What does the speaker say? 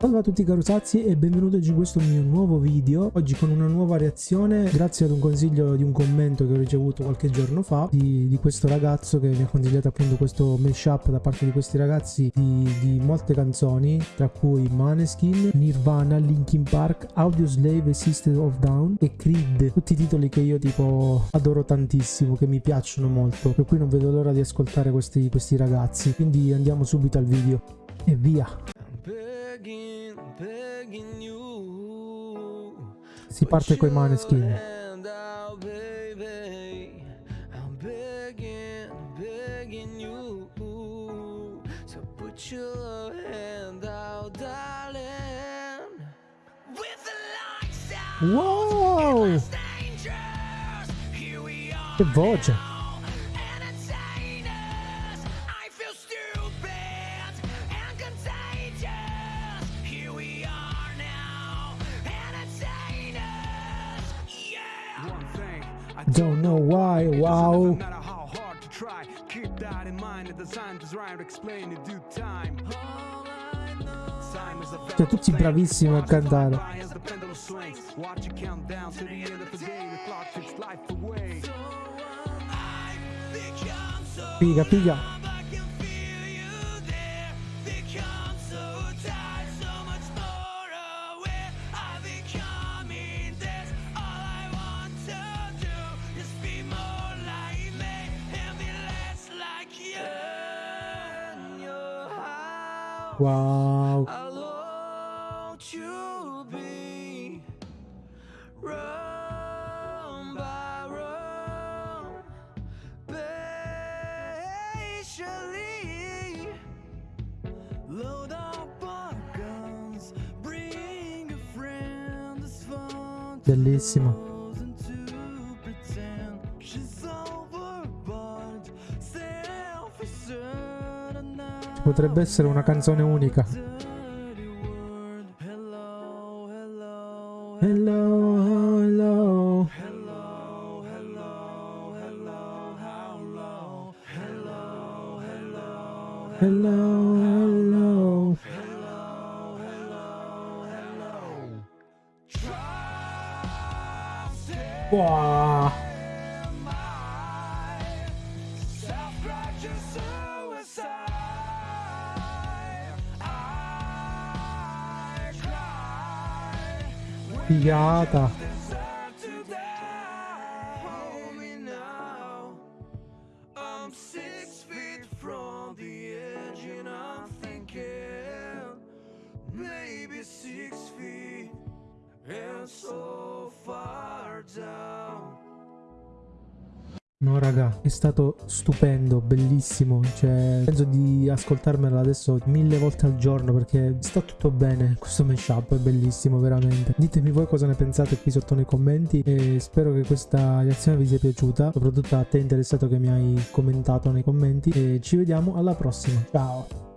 Salve a tutti carosazzi e benvenuti in questo mio nuovo video. Oggi con una nuova reazione grazie ad un consiglio di un commento che ho ricevuto qualche giorno fa Di, di questo ragazzo che mi ha consigliato appunto questo mashup da parte di questi ragazzi di, di molte canzoni Tra cui Maneskin, Nirvana, Linkin Park, Audioslave e System of Down e Creed. Tutti titoli che io tipo adoro tantissimo, che mi piacciono molto. Per cui non vedo l'ora di ascoltare questi, questi ragazzi. Quindi andiamo subito al video. E via With the lights down. Wow! Che voce! Don't know why, wow. Keep that in mind the scientists rhyme explain in due time. Cioè tutti bravissimi a cantare. Piga, piga. Wow. Bellissimo. Potrebbe essere una canzone unica. Hello, hello. Hello, hello. Wow. Maybe six feet and so far down. No raga, è stato stupendo, bellissimo, cioè penso di ascoltarmelo adesso mille volte al giorno perché sta tutto bene, questo mashup è bellissimo veramente. Ditemi voi cosa ne pensate qui sotto nei commenti e spero che questa reazione vi sia piaciuta, soprattutto a te interessato che mi hai commentato nei commenti e ci vediamo alla prossima, ciao!